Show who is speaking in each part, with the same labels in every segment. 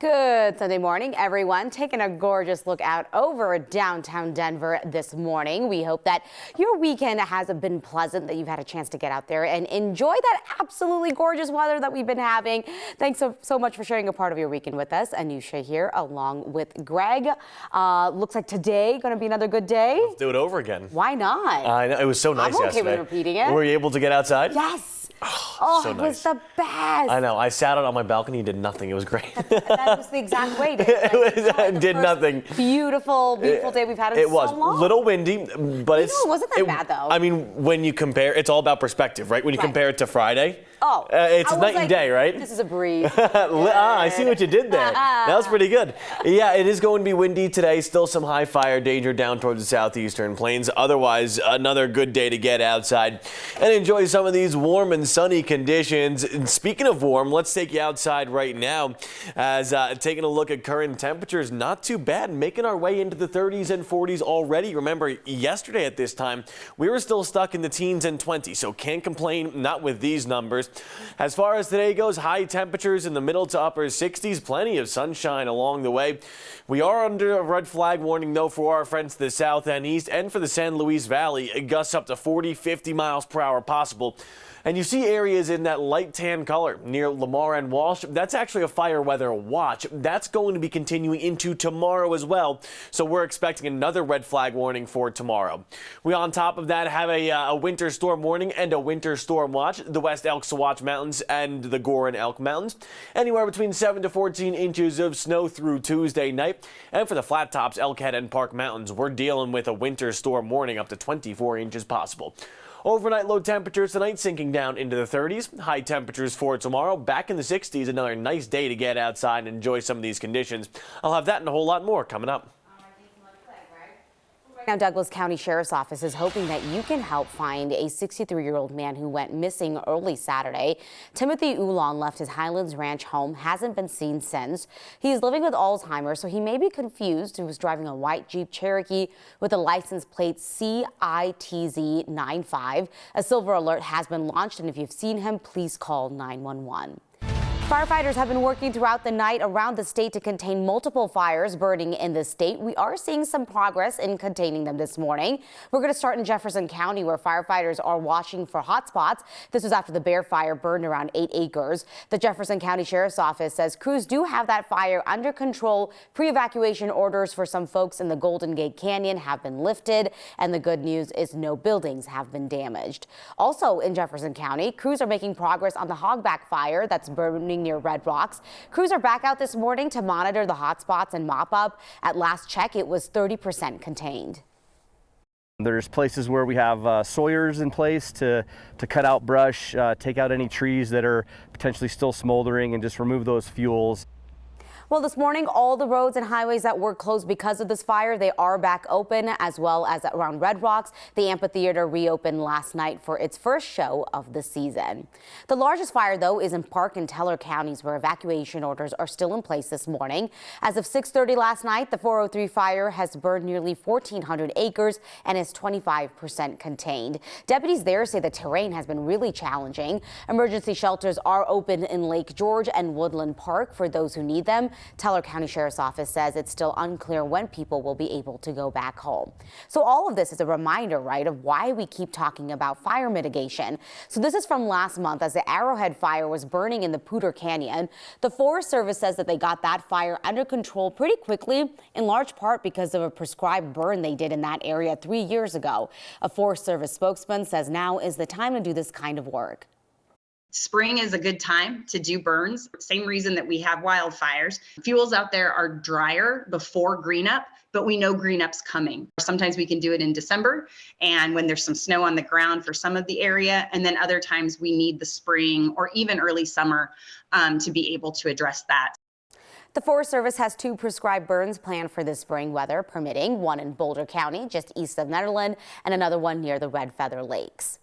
Speaker 1: Good Sunday morning, everyone. Taking a gorgeous look out over downtown Denver this morning. We hope that your weekend has been pleasant, that you've had a chance to get out there and enjoy that absolutely gorgeous weather that we've been having. Thanks so, so much for sharing a part of your weekend with us. Anusha here along with Greg. Uh, looks like today going to be another good day.
Speaker 2: Let's do it over again.
Speaker 1: Why not?
Speaker 2: I know. It was so nice
Speaker 1: I'm okay
Speaker 2: yesterday.
Speaker 1: with repeating it.
Speaker 2: Were you able to get outside?
Speaker 1: Yes. Oh, oh,
Speaker 2: so
Speaker 1: it was the best.
Speaker 2: I know. I sat out on my balcony and did nothing. It was great.
Speaker 1: That was the exact way. To
Speaker 2: It was- did nothing.
Speaker 1: Beautiful, beautiful day we've had in
Speaker 2: it
Speaker 1: so
Speaker 2: was
Speaker 1: long.
Speaker 2: little windy, but it's
Speaker 1: it wasn't that bad, though.
Speaker 2: I mean, when you compare, it's all about perspective, right? When you
Speaker 1: Right.
Speaker 2: compare it to Friday,
Speaker 1: Oh,
Speaker 2: uh, it's night
Speaker 1: like,
Speaker 2: and day, right?
Speaker 1: This is a breeze.
Speaker 2: ah, I see what you did there. That was pretty good. Yeah, it is going to be windy today. Still some high fire danger down towards the southeastern plains. Otherwise, another good day to get outside and enjoy some of these warm and sunny conditions. And speaking of warm, let's take you outside right now as uh, taking a look at current temperatures. Not too bad, making our way into the 30s and 40s already. Remember, yesterday at this time, we were still stuck in the teens and 20s, so can't complain, not with these numbers. As far as today goes, high temperatures in the middle to upper 60s, plenty of sunshine along the way. We are under a red flag warning, though, for our friends to the south and east and for the San Luis Valley. Gusts up to 40, 50 miles per hour possible. And you see areas in that light tan color near Lamar and Walsh. That's actually a fire weather watch. That's going to be continuing into tomorrow as well. So we're expecting another red flag warning for tomorrow. We on top of that have a, uh, a winter storm warning and a winter storm watch. The West Elk Sawatch Mountains and the Gore and Elk Mountains. Anywhere between 7 to 14 inches of snow through Tuesday night. And for the flat tops, Elkhead and Park Mountains, we're dealing with a winter storm warning up to 24 inches possible. Overnight low temperatures tonight sinking down into the 30s. High temperatures for tomorrow back in the 60s. Another nice day to get outside and enjoy some of these conditions. I'll have that and a whole lot more coming up.
Speaker 1: Now, Douglas County Sheriff's Office is hoping that you can help find a 63-year-old man who went missing early Saturday. Timothy Ulan left his Highlands Ranch home, hasn't been seen since. He's living with Alzheimer's, so he may be confused. He was driving a white Jeep Cherokee with a license plate CITZ95. A silver alert has been launched, and if you've seen him, please call 911. Firefighters have been working throughout the night around the state to contain multiple fires burning in the state. We are seeing some progress in containing them this morning. We're going to start in Jefferson County where firefighters are watching for hot spots. This was after the Bear Fire burned around eight acres. The Jefferson County Sheriff's Office says crews do have that fire under control. Pre-evacuation orders for some folks in the Golden Gate Canyon have been lifted. And the good news is no buildings have been damaged. Also in Jefferson County, crews are making progress on the Hogback Fire that's burning near Red Rocks. Crews are back out this morning to monitor the hot spots and mop up. At last check, it was 30% contained.
Speaker 3: There's places where we have uh, sawyers in place to, to cut out brush, uh, take out any trees that are potentially still smoldering and just remove those fuels.
Speaker 1: Well, this morning, all the roads and highways that were closed because of this fire, they are back open, as well as around Red Rocks. The amphitheater reopened last night for its first show of the season. The largest fire, though, is in Park and Teller counties, where evacuation orders are still in place this morning. As of 6:30 last night, the 403 fire has burned nearly 1,400 acres and is 25% contained. Deputies there say the terrain has been really challenging. Emergency shelters are open in Lake George and Woodland Park for those who need them. Teller County Sheriff's Office says it's still unclear when people will be able to go back home. So all of this is a reminder, right, of why we keep talking about fire mitigation. So this is from last month as the Arrowhead fire was burning in the Poudre Canyon. The Forest Service says that they got that fire under control pretty quickly, in large part because of a prescribed burn they did in that area three years ago. A Forest Service spokesman says now is the time to do this kind of work.
Speaker 4: Spring is a good time to do burns. Same reason that we have wildfires. Fuels out there are drier before green up, but we know green up's coming. Sometimes we can do it in December and when there's some snow on the ground for some of the area. And then other times we need the spring or even early summer um, to be able to address that.
Speaker 1: The Forest Service has two prescribed burns planned for this spring weather permitting, one in Boulder County, just east of Nederland, and another one near the Red Feather Lakes.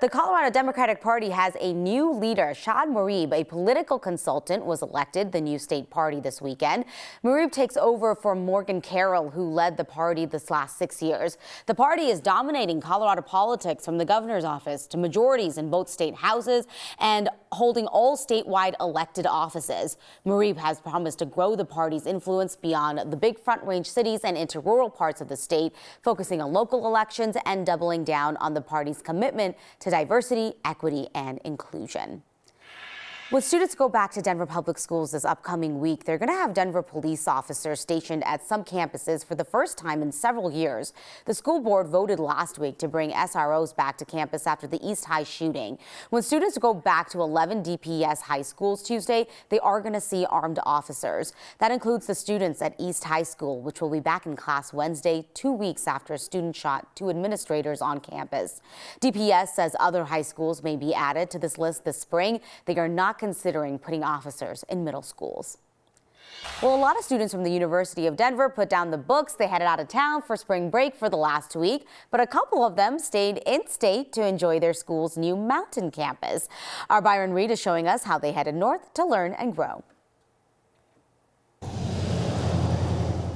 Speaker 1: The Colorado Democratic Party has a new leader. Shad Murib, a political consultant, was elected the new state party this weekend. Murib takes over for Morgan Carroll, who led the party this last six years. The party is dominating Colorado politics from the governor's office to majorities in both state houses and holding all statewide elected offices. Murib has promised to grow the party's influence beyond the big Front Range cities and into rural parts of the state, focusing on local elections and doubling down on the party's commitment to diversity, equity, and inclusion. When students go back to Denver Public Schools this upcoming week, they're going to have Denver police officers stationed at some campuses for the first time in several years. The school board voted last week to bring SROs back to campus after the East High shooting. When students go back to 11 DPS high schools Tuesday, they are going to see armed officers. That includes the students at East High School, which will be back in class Wednesday, two weeks after a student shot two administrators on campus. DPS says other high schools may be added to this list this spring. They are not considering putting officers in middle schools. Well, a lot of students from the University of Denver put down the books. They headed out of town for spring break for the last week, but a couple of them stayed in state to enjoy their school's new mountain campus. Our Byron Reed is showing us how they headed north to learn and grow.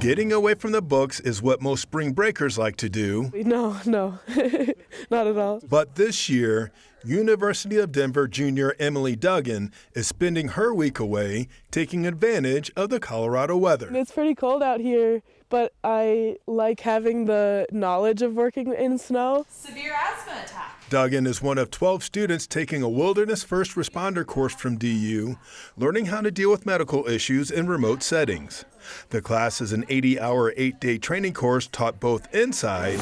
Speaker 5: Getting away from the books is what most spring breakers like to do.
Speaker 6: No, no, not at all.
Speaker 5: But this year, University of Denver junior Emily Duggan is spending her week away taking advantage of the Colorado weather.
Speaker 6: It's pretty cold out here, but I like having the knowledge of working in snow.
Speaker 7: Severe asthma attack.
Speaker 5: Duggan is one of 12 students taking a wilderness first responder course from DU, learning how to deal with medical issues in remote settings. The class is an 80 hour, eight day training course taught both inside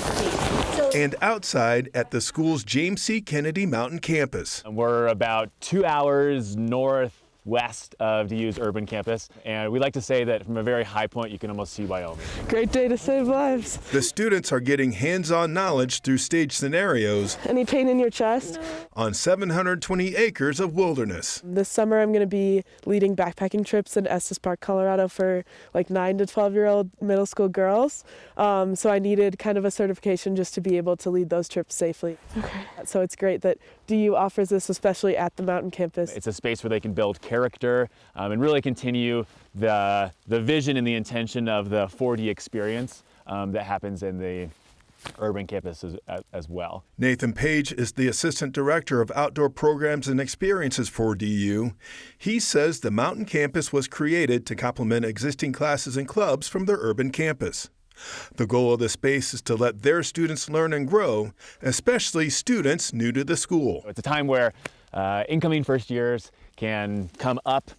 Speaker 5: and outside at the school's James C. Kennedy Mountain campus.
Speaker 8: We're about two hours north west of DU's urban campus. And we like to say that from a very high point, you can almost see Wyoming.
Speaker 6: Great day to save lives.
Speaker 5: The students are getting hands-on knowledge through stage scenarios.
Speaker 6: Any pain in your chest?
Speaker 5: On 720 acres of wilderness.
Speaker 6: This summer, I'm going to be leading backpacking trips in Estes Park, Colorado for like 9 to 12 year old middle school girls. Um, so I needed kind of a certification just to be able to lead those trips safely. Okay. So it's great that DU offers this, especially at the mountain campus.
Speaker 8: It's a space where they can build character um, and really continue the, the vision and the intention of the 4D experience um, that happens in the urban campus as, as, well.
Speaker 5: Nathan Page is the Assistant Director of Outdoor Programs and Experiences for DU. He says the mountain campus was created to complement existing classes and clubs from their urban campus. The goal of the space is to let their students learn and grow, especially students new to the school.
Speaker 8: It's a time where uh, incoming first years can come up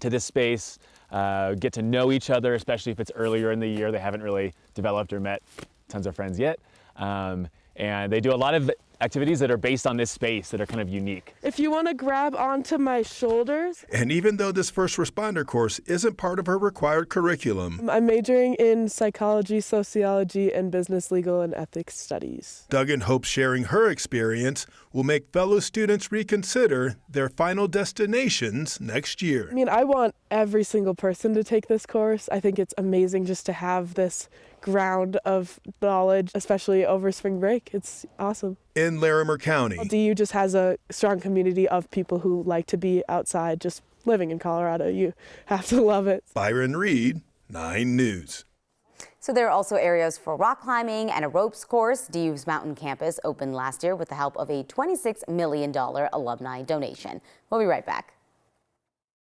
Speaker 8: to this space, uh, get to know each other, especially if it's earlier in the year. They haven't really developed or met tons of friends yet. Um, and they do a lot of activities that are based on this space that are kind of unique.
Speaker 6: If you want to grab onto my shoulders.
Speaker 5: And even though this first responder course isn't part of her required curriculum,
Speaker 6: I'm majoring in psychology, sociology, and business, legal, and ethics studies.
Speaker 5: Duggan hopes sharing her experience will make fellow students reconsider their final destinations next year.
Speaker 6: I mean, I want every single person to take this course. I think it's amazing just to have this ground of knowledge, especially over spring break. It's awesome.
Speaker 5: In Larimer County,
Speaker 6: DU just has a strong community of people who like to be outside, just living in Colorado. You have to love it.
Speaker 5: Byron Reed, 9 News.
Speaker 1: So there are also areas for rock climbing and a ropes course. DU's mountain campus opened last year with the help of a $26 million alumni donation. We'll be right back.